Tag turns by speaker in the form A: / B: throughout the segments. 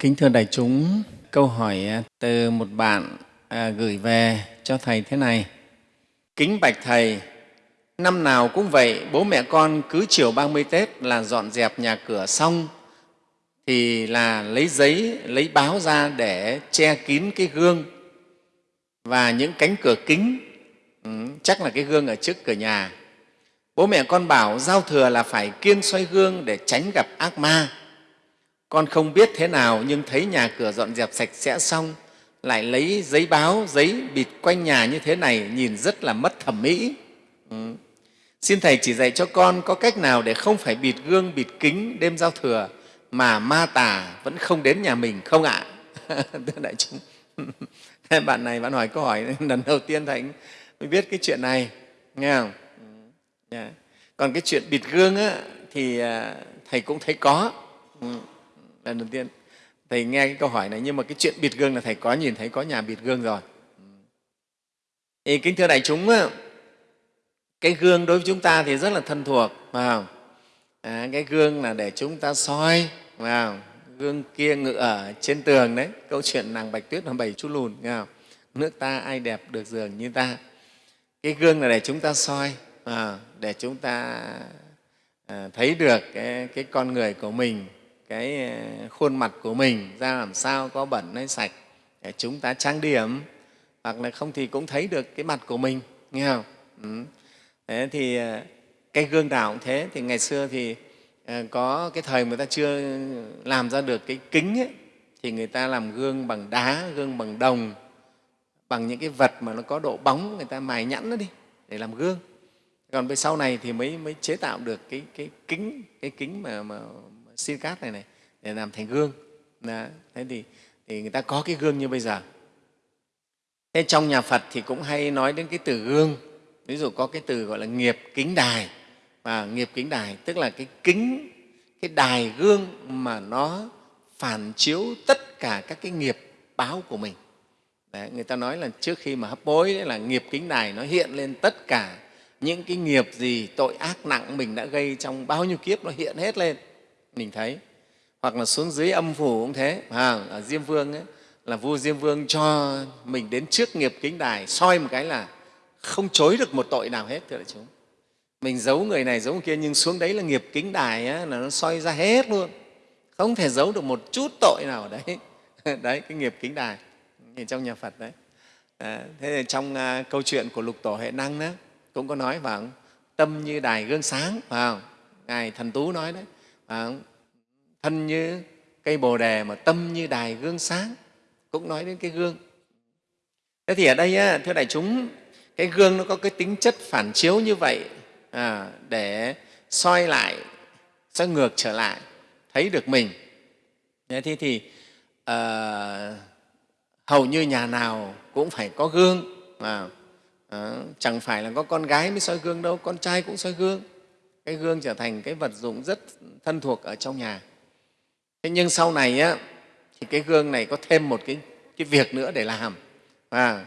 A: Kính thưa đại chúng, câu hỏi à, từ một bạn à, gửi về cho Thầy thế này. Kính bạch Thầy, năm nào cũng vậy, bố mẹ con cứ chiều 30 Tết là dọn dẹp nhà cửa xong thì là lấy giấy, lấy báo ra để che kín cái gương và những cánh cửa kính, ừ, chắc là cái gương ở trước cửa nhà. Bố mẹ con bảo giao thừa là phải kiêng xoay gương để tránh gặp ác ma con không biết thế nào nhưng thấy nhà cửa dọn dẹp sạch sẽ xong lại lấy giấy báo giấy bịt quanh nhà như thế này nhìn rất là mất thẩm mỹ. Ừ. xin thầy chỉ dạy cho con có cách nào để không phải bịt gương bịt kính đêm giao thừa mà ma tà vẫn không đến nhà mình không ạ? Thưa đại chúng. Bạn này bạn hỏi câu hỏi lần đầu tiên thầy mới biết cái chuyện này nghe không? Yeah. Còn cái chuyện bịt gương á, thì à, thầy cũng thấy có. Ừ lần đầu tiên thầy nghe cái câu hỏi này nhưng mà cái chuyện bịt gương là thầy có nhìn thấy có nhà bịt gương rồi thì kính thưa đại chúng cái gương đối với chúng ta thì rất là thân thuộc phải không? À, cái gương là để chúng ta soi phải không? gương kia ngự ở trên tường đấy câu chuyện nàng bạch tuyết là bảy chú lùn nghe không? nước ta ai đẹp được giường như ta cái gương là để chúng ta soi à, để chúng ta à, thấy được cái, cái con người của mình cái ờ, khuôn mặt của mình ra làm sao có bẩn hay sạch để chúng ta trang điểm hoặc là không thì cũng thấy được cái mặt của mình nghe không? Ừ. thế thì ờ, cái gương nào cũng thế. Thì ngày xưa thì ờ, có cái thời người ta chưa làm ra được cái kính ấy, thì người ta làm gương bằng đá gương bằng đồng bằng những cái vật mà nó có độ bóng người ta mài nhẵn nó đi để làm gương. Còn về sau này thì mới mới chế tạo được cái cái kính cái kính mà, mà xin cát này này để làm thành gương. Đó. thế thì, thì người ta có cái gương như bây giờ. Thế trong nhà phật thì cũng hay nói đến cái từ gương. Ví dụ có cái từ gọi là nghiệp kính đài. Và nghiệp kính đài tức là cái kính cái đài gương mà nó phản chiếu tất cả các cái nghiệp báo của mình. Đấy, người ta nói là trước khi mà hấp bối đấy là nghiệp kính đài nó hiện lên tất cả những cái nghiệp gì tội ác nặng mình đã gây trong bao nhiêu kiếp nó hiện hết lên mình thấy. Hoặc là xuống dưới âm phủ cũng thế. À, ở diêm vương ấy, là vua diêm vương cho mình đến trước nghiệp kính đài soi một cái là không chối được một tội nào hết thưa đại chúng. Mình giấu người này giấu người kia nhưng xuống đấy là nghiệp kính đài ấy, là nó soi ra hết luôn. Không thể giấu được một chút tội nào ở đấy. Đấy cái nghiệp kính đài. Nhìn trong nhà phật đấy. À, thế thì trong uh, câu chuyện của lục tổ hệ năng đó cũng có nói vào tâm như đài gương sáng phải không? Ngài thần tú nói đấy à, thân như cây bồ đề mà tâm như đài gương sáng cũng nói đến cái gương. Thế thì ở đây á thưa đại chúng cái gương nó có cái tính chất phản chiếu như vậy à, để soi lại soi ngược trở lại thấy được mình. Thế thì, thì à, hầu như nhà nào cũng phải có gương à, à, chẳng phải là có con gái mới soi gương đâu con trai cũng soi gương. Cái gương trở thành cái vật dụng rất thân thuộc ở trong nhà. Thế nhưng sau này á, thì cái gương này có thêm một cái, cái việc nữa để làm. À,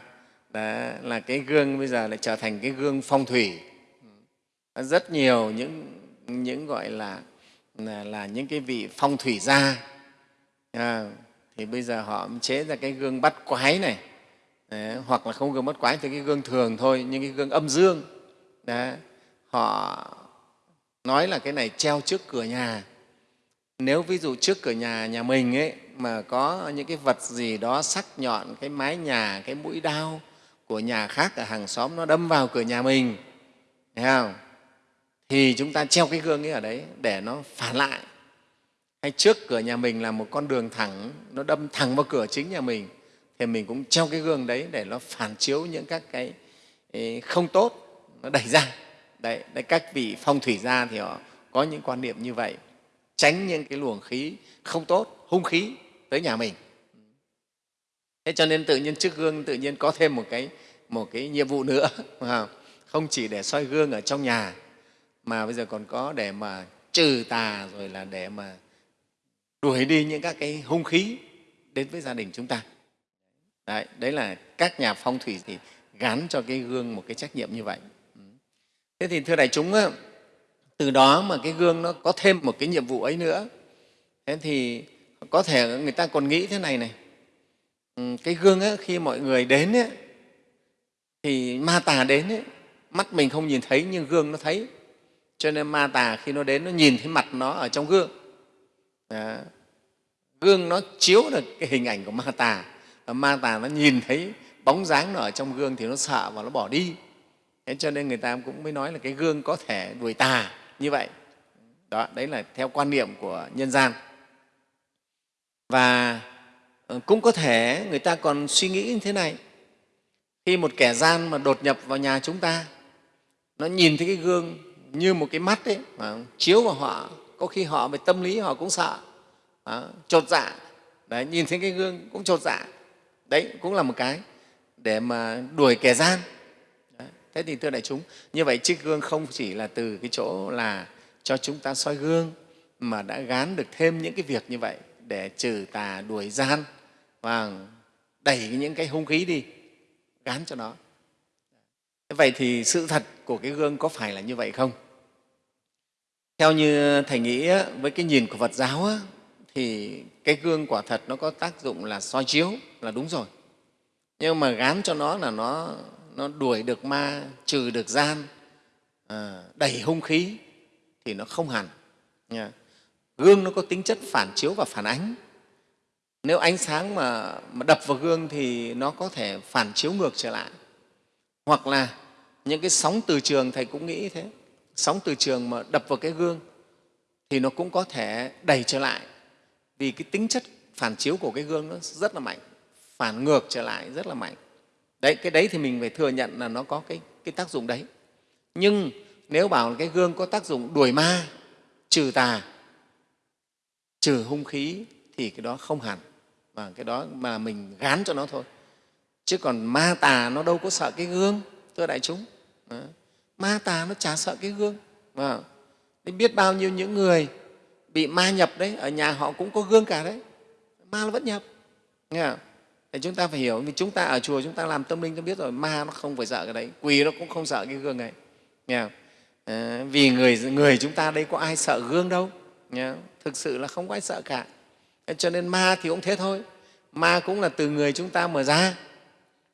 A: đó là cái gương bây giờ lại trở thành cái gương phong thủy. Rất nhiều những những gọi là là, là những cái vị phong thủy gia. À, thì bây giờ họ chế ra cái gương bắt quái này. Đấy, hoặc là không gương bắt quái thì cái gương thường thôi nhưng cái gương âm dương. Đấy, họ nói là cái này treo trước cửa nhà. Nếu ví dụ trước cửa nhà nhà mình ấy, mà có những cái vật gì đó sắc nhọn, cái mái nhà, cái mũi đao của nhà khác ở hàng xóm nó đâm vào cửa nhà mình, thấy không? Thì chúng ta treo cái gương ấy ở đấy để nó phản lại. Hay trước cửa nhà mình là một con đường thẳng, nó đâm thẳng vào cửa chính nhà mình, thì mình cũng treo cái gương đấy để nó phản chiếu những các cái không tốt nó đẩy ra đấy, đấy các vị phong thủy gia thì họ có những quan niệm như vậy. Tránh những cái luồng khí không tốt hung khí tới nhà mình. Thế cho nên tự nhiên trước gương tự nhiên có thêm một cái một cái nhiệm vụ nữa không? Chỉ để soi gương ở trong nhà mà bây giờ còn có để mà trừ tà rồi là để mà đuổi đi những các cái hung khí đến với gia đình chúng ta. Đấy, đấy là các nhà phong thủy thì gắn cho cái gương một cái trách nhiệm như vậy thế thì thưa đại chúng từ đó mà cái gương nó có thêm một cái nhiệm vụ ấy nữa. Thế thì có thể người ta còn nghĩ thế này này. Ừ, cái gương ấy, khi mọi người đến ấy, thì ma tà đến ấy, mắt mình không nhìn thấy nhưng gương nó thấy. Cho nên ma tà khi nó đến nó nhìn thấy mặt nó ở trong gương. Đó. gương nó chiếu được cái hình ảnh của ma tà. Và ma tà nó nhìn thấy bóng dáng nó ở trong gương thì nó sợ và nó bỏ đi thế cho nên người ta cũng mới nói là cái gương có thể đuổi tà như vậy. Đó đấy là theo quan niệm của nhân gian. Và ờ, cũng có thể người ta còn suy nghĩ như thế này. Khi một kẻ gian mà đột nhập vào nhà chúng ta nó nhìn thấy cái gương như một cái mắt ấy mà chiếu vào họ có khi họ về tâm lý họ cũng sợ. Đó, chột dạ. Đấy, nhìn thấy cái gương cũng chột dạ. Đấy cũng là một cái để mà đuổi kẻ gian thế thì thưa đại chúng, như vậy chiếc gương không chỉ là từ cái chỗ là cho chúng ta soi gương, mà đã gán được thêm những cái việc như vậy để trừ tà đuổi gian và đẩy những cái hung khí đi, gán cho nó. Vậy thì sự thật của cái gương có phải là như vậy không? Theo như thầy nghĩ với cái nhìn của phật giáo thì cái gương quả thật nó có tác dụng là soi chiếu là đúng rồi. Nhưng mà gán cho nó là nó nó đuổi được ma trừ được gian à, đẩy hung khí thì nó không hẳn nha. gương nó có tính chất phản chiếu và phản ánh. Nếu ánh sáng mà, mà đập vào gương thì nó có thể phản chiếu ngược trở lại. Hoặc là những cái sóng từ trường thầy cũng nghĩ thế sóng từ trường mà đập vào cái gương thì nó cũng có thể đẩy trở lại. Vì cái tính chất phản chiếu của cái gương nó rất là mạnh phản ngược trở lại rất là mạnh đấy cái đấy thì mình phải thừa nhận là nó có cái, cái tác dụng đấy nhưng nếu bảo cái gương có tác dụng đuổi ma trừ tà trừ hung khí thì cái đó không hẳn và cái đó mà mình gán cho nó thôi chứ còn ma tà nó đâu có sợ cái gương thưa đại chúng đó. ma tà nó chả sợ cái gương à. biết bao nhiêu những người bị ma nhập đấy ở nhà họ cũng có gương cả đấy ma nó vẫn nhập nghe không? Thì chúng ta phải hiểu vì chúng ta ở chùa chúng ta làm tâm linh chúng biết rồi ma nó không phải sợ cái đấy quỳ nó cũng không sợ cái gương này. Nghe không? À, vì người người chúng ta đây có ai sợ gương đâu. Nghe thực sự là không có ai sợ cả. Cho nên ma thì cũng thế thôi. Ma cũng là từ người chúng ta mở ra.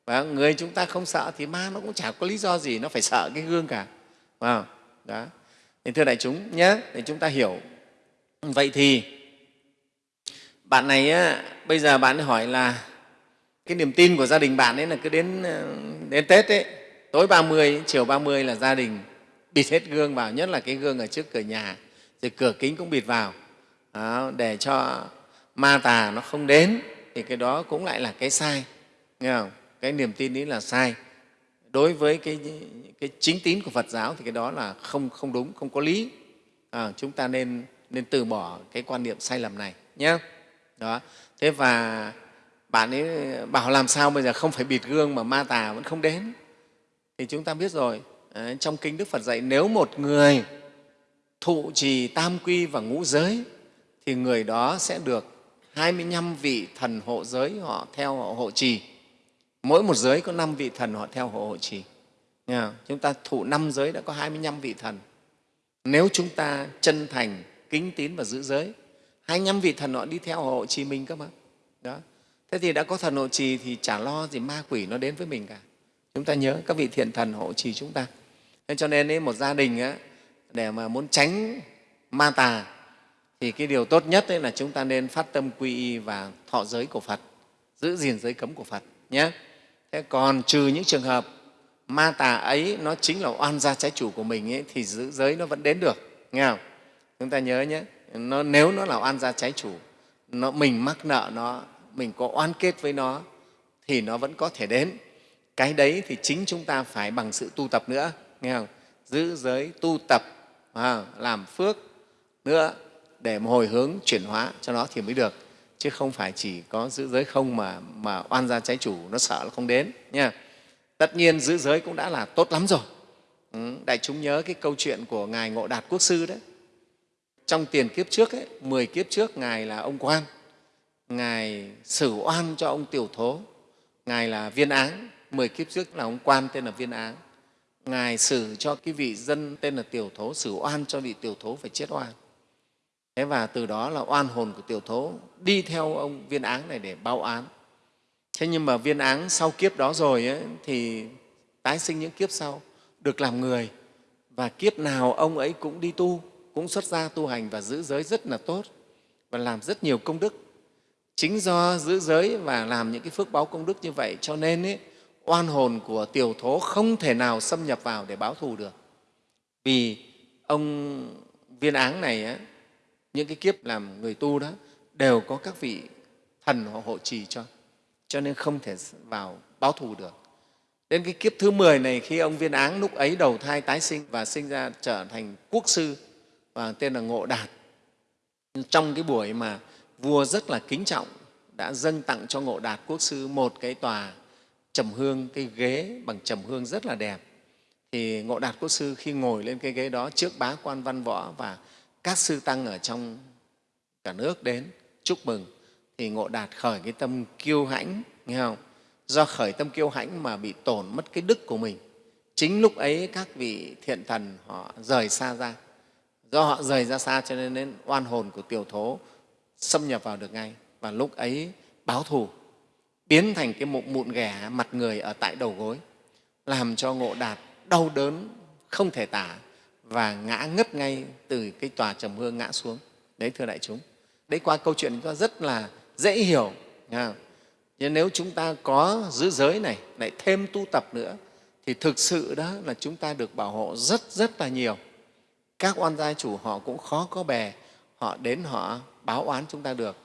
A: Và người chúng ta không sợ thì ma nó cũng chả có lý do gì nó phải sợ cái gương cả. Vào đó. Thì thưa đại chúng nhé để chúng ta hiểu. Vậy thì bạn này á, bây giờ bạn hỏi là cái niềm tin của gia đình bạn ấy là cứ đến ờ, đến tết ấy tối 30, chiều 30 là gia đình bịt hết gương vào nhất là cái gương ở trước cửa nhà rồi cửa kính cũng bịt vào đó, để cho ma tà nó không đến thì cái đó cũng lại là cái sai nghe không? cái niềm tin ấy là sai đối với cái, cái chính tín của Phật giáo thì cái đó là không, không đúng, không có lý. À, chúng ta nên, nên từ bỏ cái quan niệm sai lầm này nhé. Đó. Thế và bạn ấy bảo làm sao bây giờ? Không phải bịt gương mà ma tà vẫn không đến. Thì chúng ta biết rồi. À, trong kinh Đức Phật dạy nếu một người thụ trì tam quy và ngũ giới thì người đó sẽ được 25 vị thần hộ giới họ theo họ hộ trì. Mỗi một giới có năm vị thần họ theo hộ hộ trì. Chúng ta thụ năm giới đã có 25 vị thần. Nếu chúng ta chân thành kính tín và giữ giới 25 vị thần họ đi theo hộ trì mình cơ mà. Đó thế thì đã có thần hộ trì thì chả lo gì ma quỷ nó đến với mình cả. Chúng ta nhớ các vị thiện thần hộ trì chúng ta. Thế cho nên ấy, một gia đình á, để mà muốn tránh ma tà thì cái điều tốt nhất là chúng ta nên phát tâm quy y và thọ giới của phật giữ gìn giới cấm của phật nhé. Thế còn trừ những trường hợp ma tà ấy nó chính là oan gia trái chủ của mình ấy, thì giữ giới nó vẫn đến được nghe không? Chúng ta nhớ nhé nó, nếu nó là oan gia trái chủ nó, mình mắc nợ nó mình có oan kết với nó thì nó vẫn có thể đến. Cái đấy thì chính chúng ta phải bằng sự tu tập nữa nghe không? Giữ giới tu tập à, làm phước nữa để hồi hướng chuyển hóa cho nó thì mới được. Chứ không phải chỉ có giữ giới không mà, mà oan gia trái chủ nó sợ là không đến nha. Tất nhiên giữ giới cũng đã là tốt lắm rồi. Ừ, đại chúng nhớ cái câu chuyện của ngài ngộ đạt quốc sư đấy. Trong tiền kiếp trước ấy, 10 kiếp trước ngài là ông quan ngài xử oan cho ông tiểu thố. Ngài là viên áng 10 kiếp trước là ông quan tên là viên áng. Ngài xử cho cái vị dân tên là tiểu thố xử oan cho vị tiểu thố phải chết oan. Thế và từ đó là oan hồn của tiểu thố đi theo ông viên áng này để báo án. Thế nhưng mà viên áng sau kiếp đó rồi ấy, thì tái sinh những kiếp sau được làm người. Và kiếp nào ông ấy cũng đi tu cũng xuất gia tu hành và giữ giới rất là tốt và làm rất nhiều công đức chính do giữ giới và làm những cái phước báo công đức như vậy cho nên ấy, oan hồn của tiểu thố không thể nào xâm nhập vào để báo thù được. Vì ông viên áng này ấy, những cái kiếp làm người tu đó đều có các vị thần họ hộ trì cho cho nên không thể vào báo thù được. Đến cái kiếp thứ 10 này khi ông viên áng lúc ấy đầu thai tái sinh và sinh ra trở thành quốc sư và tên là ngộ đạt. Trong cái buổi mà vua rất là kính trọng đã dâng tặng cho ngộ đạt quốc sư một cái tòa trầm hương cái ghế bằng trầm hương rất là đẹp. Thì ngộ đạt quốc sư khi ngồi lên cái ghế đó trước bá quan văn võ và các sư tăng ở trong cả nước đến chúc mừng thì ngộ đạt khởi cái tâm kiêu hãnh nghe không? Do khởi tâm kiêu hãnh mà bị tổn mất cái đức của mình. Chính lúc ấy các vị thiện thần họ rời xa ra. Do họ rời ra xa cho nên, nên oan hồn của tiểu thố xâm nhập vào được ngay. Và lúc ấy báo thù, biến thành cái mụn mụn ghẻ mặt người ở tại đầu gối, làm cho ngộ đạt đau đớn, không thể tả và ngã ngất ngay từ cái tòa trầm hương ngã xuống. Đấy, thưa đại chúng, đấy qua câu chuyện chúng ta rất là dễ hiểu nhưng nếu chúng ta có giữ giới này, lại thêm tu tập nữa, thì thực sự đó là chúng ta được bảo hộ rất rất là nhiều. Các oan gia chủ họ cũng khó có bè, họ đến họ báo oán chúng ta được.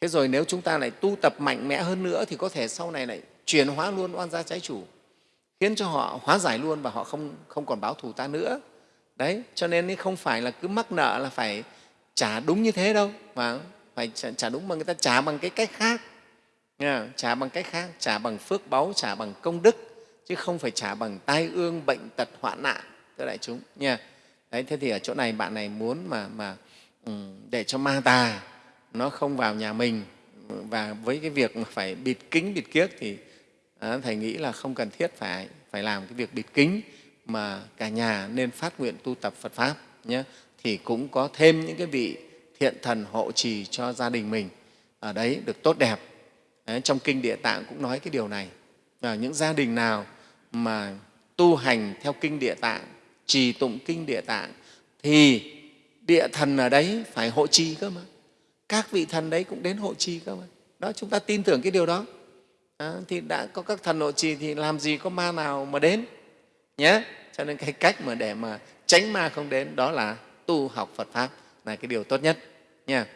A: Thế rồi nếu chúng ta lại tu tập mạnh mẽ hơn nữa thì có thể sau này lại chuyển hóa luôn oan gia trái chủ khiến cho họ hóa giải luôn và họ không, không còn báo thù ta nữa. Đấy cho nên không phải là cứ mắc nợ là phải trả đúng như thế đâu mà phải trả đúng mà người ta trả bằng cái cách khác. Nha, trả bằng cách khác trả bằng phước báu trả bằng công đức chứ không phải trả bằng tai ương bệnh tật hoạn nạn thưa đại chúng. Nha. Đấy thế thì ở chỗ này bạn này muốn mà mà Ừ, để cho ma tà nó không vào nhà mình. Và với cái việc mà phải bịt kính bịt kiếc thì à, thầy nghĩ là không cần thiết phải phải làm cái việc bịt kính mà cả nhà nên phát nguyện tu tập Phật pháp nhé. Thì cũng có thêm những cái vị thiện thần hộ trì cho gia đình mình ở đấy được tốt đẹp. Đấy, trong kinh địa tạng cũng nói cái điều này. Và những gia đình nào mà tu hành theo kinh địa tạng trì tụng kinh địa tạng thì địa thần ở đấy phải hộ trì cơ mà. Các vị thần đấy cũng đến hộ trì cơ mà. Đó chúng ta tin tưởng cái điều đó. À, thì đã có các thần hộ trì thì làm gì có ma nào mà đến nhé. Cho nên cái cách mà để mà tránh ma không đến đó là tu học phật pháp là cái điều tốt nhất nha.